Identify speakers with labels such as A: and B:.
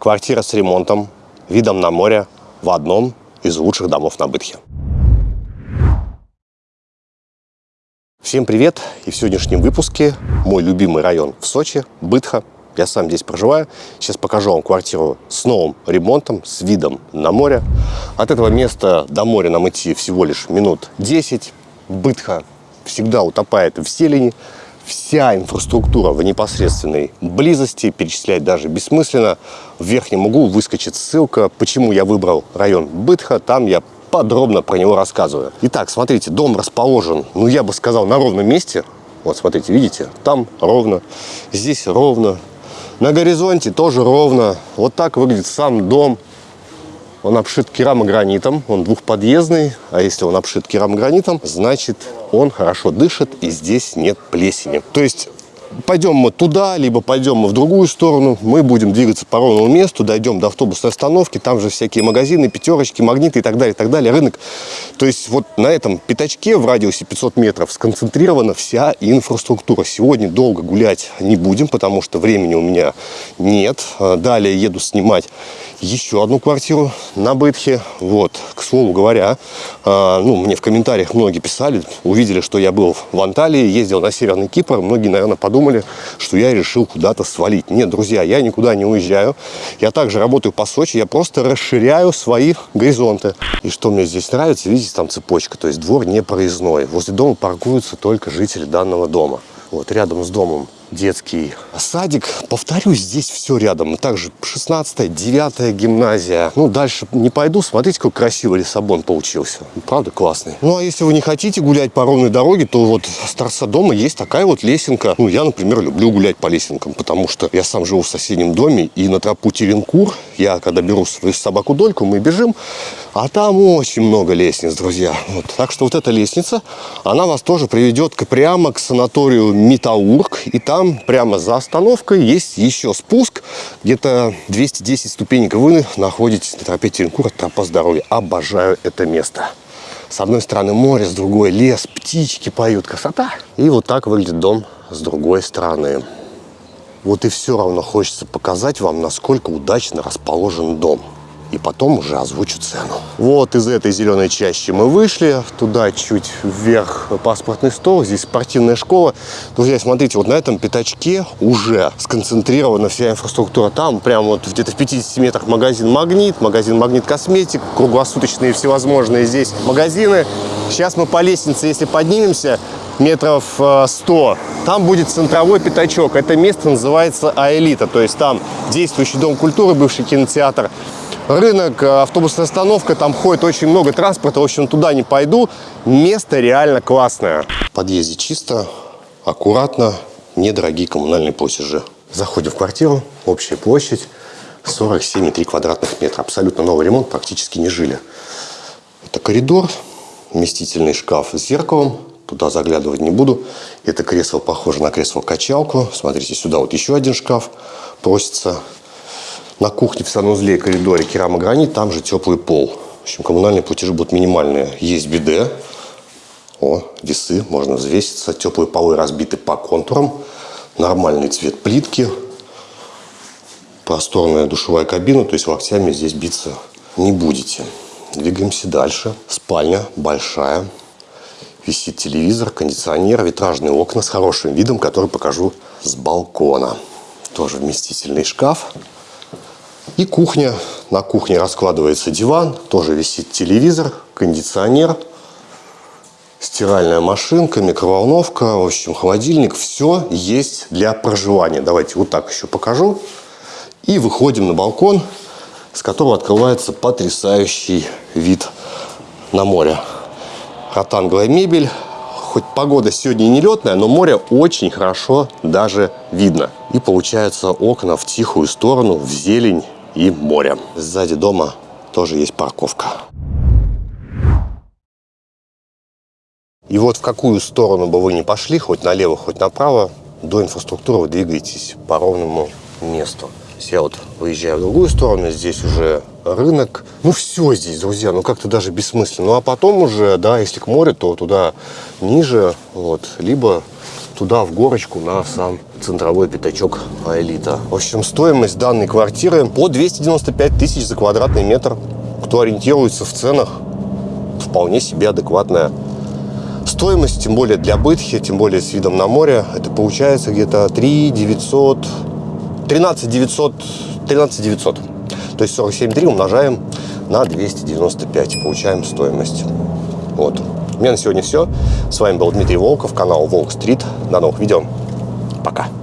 A: Квартира с ремонтом, видом на море в одном из лучших домов на Бытхе. Всем привет! И в сегодняшнем выпуске мой любимый район в Сочи, Бытха. Я сам здесь проживаю. Сейчас покажу вам квартиру с новым ремонтом, с видом на море. От этого места до моря нам идти всего лишь минут 10. Бытха всегда утопает в зелени. Вся инфраструктура в непосредственной близости, перечислять даже бессмысленно. В верхнем углу выскочит ссылка, почему я выбрал район Бытха. Там я подробно про него рассказываю. Итак, смотрите, дом расположен, ну я бы сказал, на ровном месте. Вот, смотрите, видите, там ровно, здесь ровно. На горизонте тоже ровно. Вот так выглядит сам дом. Он обшит керамогранитом, он двухподъездный, а если он обшит керамогранитом, значит он хорошо дышит и здесь нет плесени. То есть пойдем мы туда, либо пойдем мы в другую сторону, мы будем двигаться по ровному месту, дойдем до автобусной остановки, там же всякие магазины, пятерочки, магниты и так далее, и так далее, рынок. То есть вот на этом пятачке в радиусе 500 метров сконцентрирована вся инфраструктура. Сегодня долго гулять не будем, потому что времени у меня нет. Далее еду снимать еще одну квартиру на Бытхе. Вот, к слову говоря, э, ну, мне в комментариях многие писали, увидели, что я был в Анталии, ездил на Северный Кипр. Многие, наверное, подумали, что я решил куда-то свалить. Нет, друзья, я никуда не уезжаю. Я также работаю по Сочи, я просто расширяю свои горизонты. И что мне здесь нравится, видите, там цепочка, то есть двор не проездной. Возле дома паркуются только жители данного дома. Вот рядом с домом детский садик. Повторюсь, здесь все рядом. Также 16 9 гимназия. Ну, дальше не пойду. Смотрите, какой красивый Лиссабон получился. Правда, классный. Ну, а если вы не хотите гулять по ровной дороге, то вот с торца дома есть такая вот лесенка. Ну, я, например, люблю гулять по лесенкам, потому что я сам живу в соседнем доме, и на тропу Теренкур, я, когда беру свою собаку Дольку, мы бежим, а там очень много лестниц, друзья. Вот. Так что вот эта лестница, она вас тоже приведет к, прямо к санаторию Метаург, и там там прямо за остановкой есть еще спуск. Где-то 210 ступенек вы находитесь на тропе Теренкура, тропа здоровья. Обожаю это место. С одной стороны море, с другой лес, птички поют, красота. И вот так выглядит дом с другой стороны. Вот и все равно хочется показать вам, насколько удачно расположен дом и потом уже озвучу цену. Вот из этой зеленой чащи мы вышли, туда чуть вверх паспортный стол, здесь спортивная школа. Друзья, смотрите, вот на этом пятачке уже сконцентрирована вся инфраструктура. Там прямо вот где-то в 50 метрах магазин «Магнит», магазин «Магнит Косметик», круглосуточные всевозможные здесь магазины. Сейчас мы по лестнице, если поднимемся, метров 100. Э, там будет центровой пятачок. Это место называется Аэлита. То есть там действующий дом культуры, бывший кинотеатр рынок, э, автобусная остановка, там ходит очень много транспорта, в общем, туда не пойду. Место реально классное. В подъезде чисто, аккуратно, недорогие коммунальные платежи. Заходим в квартиру, общая площадь 47,3 квадратных метра. Абсолютно новый ремонт, практически не жили. Это коридор, вместительный шкаф с зеркалом. Туда заглядывать не буду. Это кресло похоже на кресло-качалку. Смотрите, сюда вот еще один шкаф просится. На кухне в санузле и коридоре керамогранит, там же теплый пол. В общем, коммунальные платежи будут минимальные. Есть биде. О, весы, можно взвеситься. Теплые полы разбиты по контурам. Нормальный цвет плитки. Просторная душевая кабина, то есть локтями здесь биться не будете. Двигаемся дальше. Спальня большая. Висит телевизор, кондиционер, витражные окна с хорошим видом, который покажу с балкона. Тоже вместительный шкаф. И кухня. На кухне раскладывается диван, тоже висит телевизор, кондиционер, стиральная машинка, микроволновка, в общем, холодильник. Все есть для проживания. Давайте вот так еще покажу. И выходим на балкон, с которого открывается потрясающий вид на море. Ротанговая мебель. Хоть погода сегодня не летная, но море очень хорошо даже видно. И получаются окна в тихую сторону, в зелень и море. Сзади дома тоже есть парковка. И вот в какую сторону бы вы ни пошли, хоть налево, хоть направо, до инфраструктуры вы двигаетесь по ровному месту. Я вот выезжаю в другую сторону, здесь уже рынок. Ну, все здесь, друзья, ну как-то даже бессмысленно. Ну, а потом уже, да, если к морю, то туда ниже, вот, либо туда в горочку на сам центровой пятачок Аэлита. В общем, стоимость данной квартиры по 295 тысяч за квадратный метр. Кто ориентируется в ценах, вполне себе адекватная стоимость, тем более для бытхи, тем более с видом на море. Это получается где-то 3 900, 13 900, 13 900. То есть 47,3 умножаем на 295. Получаем стоимость. Вот. У меня на сегодня все. С вами был Дмитрий Волков, канал Волк Стрит. До новых видео. Пока.